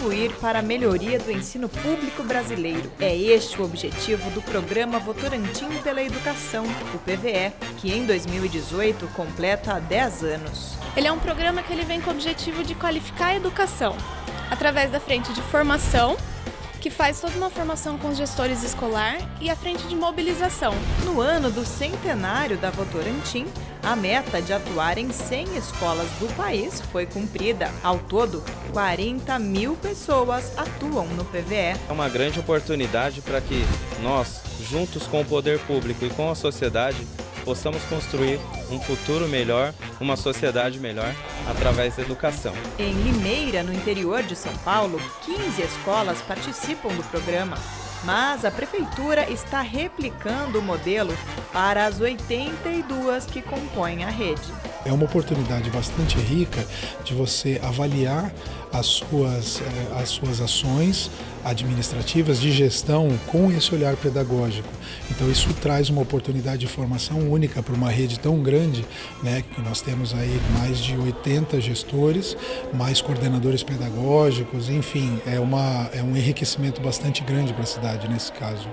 contribuir para a melhoria do ensino público brasileiro. É este o objetivo do programa Votorantim pela Educação, o PVE, que em 2018 completa 10 anos. Ele é um programa que ele vem com o objetivo de qualificar a educação através da frente de formação, que faz toda uma formação com os gestores escolar e a frente de mobilização. No ano do centenário da Votorantim, a meta de atuar em 100 escolas do país foi cumprida. Ao todo, 40 mil pessoas atuam no PVE. É uma grande oportunidade para que nós, juntos com o poder público e com a sociedade, possamos construir um futuro melhor, uma sociedade melhor, através da educação. Em Limeira, no interior de São Paulo, 15 escolas participam do programa. Mas a Prefeitura está replicando o modelo para as 82 que compõem a rede. É uma oportunidade bastante rica de você avaliar as suas, eh, as suas ações administrativas de gestão com esse olhar pedagógico. Então isso traz uma oportunidade de formação única para uma rede tão grande, né, que nós temos aí mais de 80 gestores, mais coordenadores pedagógicos, enfim, é, uma, é um enriquecimento bastante grande para a cidade nesse caso.